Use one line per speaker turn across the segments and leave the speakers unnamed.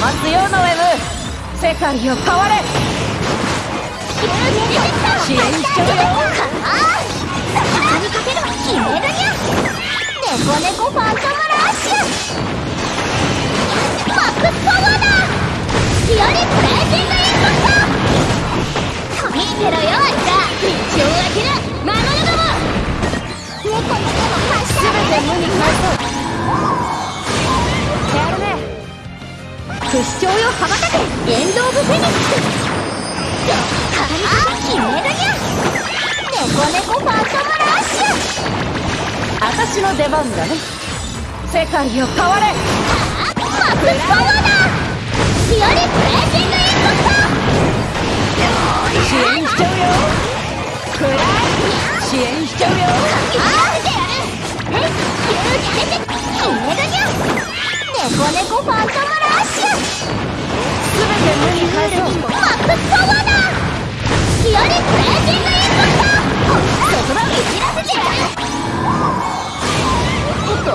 まつよノエム世界を変われ。支援しちゃうよ
かけろ決めるネコネコファントムラッシュマックスパワーだ。
不死鳥よ羽ばたけエンド・オブ・フェニックス
ああ決めるにゃ猫猫ファントムラッシュ
私の出番だね世界を変われ
マックスパワーだヒオリプレーキング猫ファントムラッシュ
全て無に返そう。
マックスパワーだ。ヒオリプレージングインパクトそこだいじらせて。やる
おっと。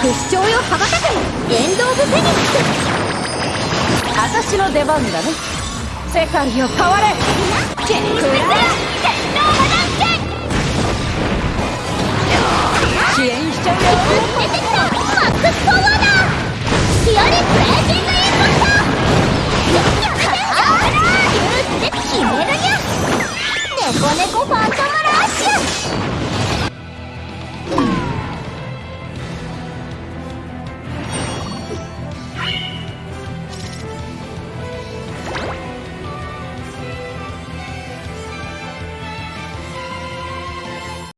不死鳥よ羽ばたけ。エンド・オブ・フェニックス私の出番だね。世界を変われ。
チェッ